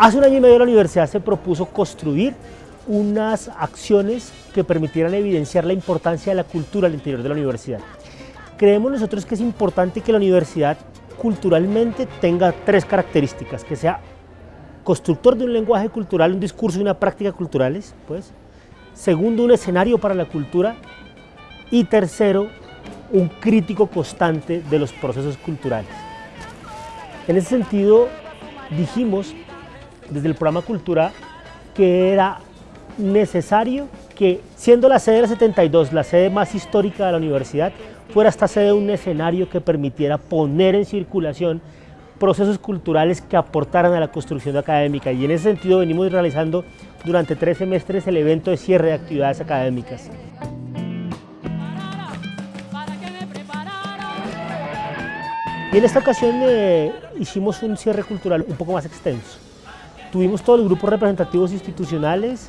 Hace un año y medio la universidad se propuso construir unas acciones que permitieran evidenciar la importancia de la cultura al interior de la universidad. Creemos nosotros que es importante que la universidad culturalmente tenga tres características, que sea constructor de un lenguaje cultural, un discurso y una práctica culturales, pues. segundo, un escenario para la cultura y tercero, un crítico constante de los procesos culturales. En ese sentido, dijimos desde el programa Cultura que era necesario que, siendo la sede de la 72, la sede más histórica de la universidad, fuera esta sede un escenario que permitiera poner en circulación procesos culturales que aportaran a la construcción académica y en ese sentido venimos realizando durante tres semestres el evento de cierre de actividades académicas. Y en esta ocasión eh, hicimos un cierre cultural un poco más extenso. Tuvimos todos los grupos representativos institucionales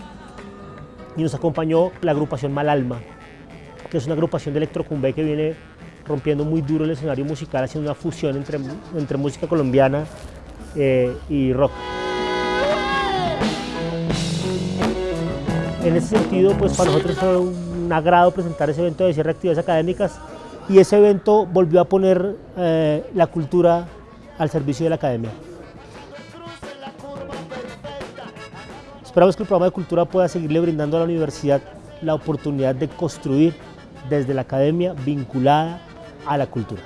y nos acompañó la agrupación Malalma, que es una agrupación de electrocumbé que viene rompiendo muy duro el escenario musical, haciendo una fusión entre, entre música colombiana eh, y rock. En ese sentido, pues para nosotros fue un agrado presentar ese evento de cierre de actividades académicas y ese evento volvió a poner eh, la cultura al servicio de la academia. Esperamos que el programa de cultura pueda seguirle brindando a la universidad la oportunidad de construir desde la academia vinculada a la cultura.